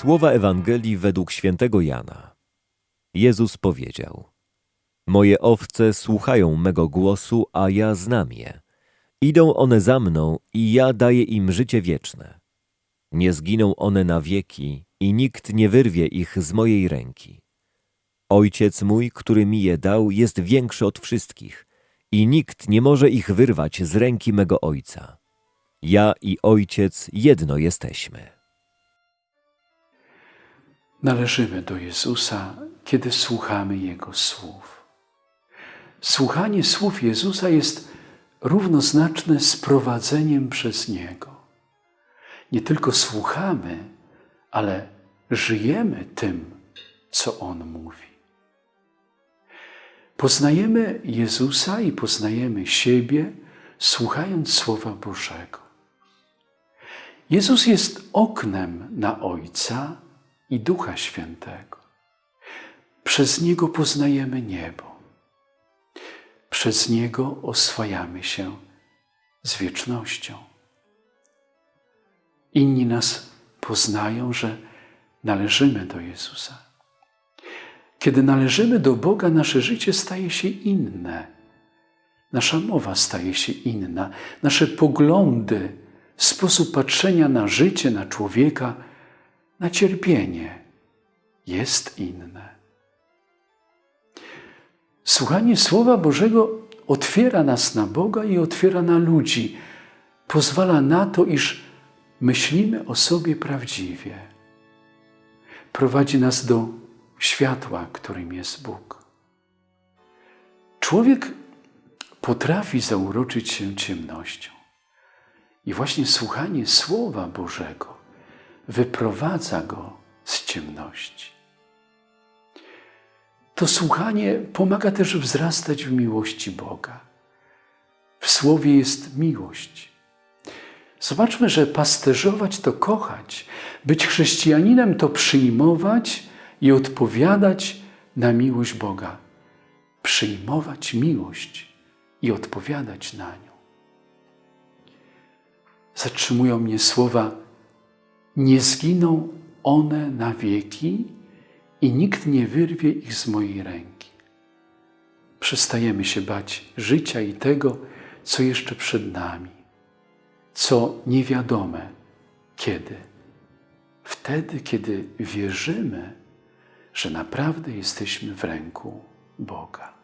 Słowa Ewangelii według świętego Jana. Jezus powiedział: Moje owce słuchają mego głosu, a ja znam je. Idą one za mną i ja daję im życie wieczne. Nie zginą one na wieki i nikt nie wyrwie ich z mojej ręki. Ojciec mój, który mi je dał, jest większy od wszystkich i nikt nie może ich wyrwać z ręki mego Ojca. Ja i Ojciec jedno jesteśmy. Należymy do Jezusa, kiedy słuchamy Jego słów. Słuchanie słów Jezusa jest równoznaczne z prowadzeniem przez Niego. Nie tylko słuchamy, ale żyjemy tym, co On mówi. Poznajemy Jezusa i poznajemy siebie, słuchając Słowa Bożego. Jezus jest oknem na Ojca i Ducha Świętego. Przez Niego poznajemy niebo. Przez Niego oswajamy się z wiecznością. Inni nas poznają, że należymy do Jezusa. Kiedy należymy do Boga, nasze życie staje się inne. Nasza mowa staje się inna, nasze poglądy, sposób patrzenia na życie, na człowieka, na cierpienie jest inne. Słuchanie Słowa Bożego otwiera nas na Boga i otwiera na ludzi. Pozwala na to, iż myślimy o sobie prawdziwie. Prowadzi nas do światła, którym jest Bóg. Człowiek potrafi zauroczyć się ciemnością. I właśnie słuchanie Słowa Bożego wyprowadza go z ciemności. To słuchanie pomaga też wzrastać w miłości Boga. W Słowie jest miłość. Zobaczmy, że pasterzować to kochać, być chrześcijaninem to przyjmować i odpowiadać na miłość Boga. Przyjmować miłość i odpowiadać na nią. Zatrzymują mnie słowa: Nie zginą one na wieki i nikt nie wyrwie ich z mojej ręki. Przestajemy się bać życia i tego, co jeszcze przed nami, co niewiadome kiedy. Wtedy, kiedy wierzymy, że naprawdę jesteśmy w ręku Boga.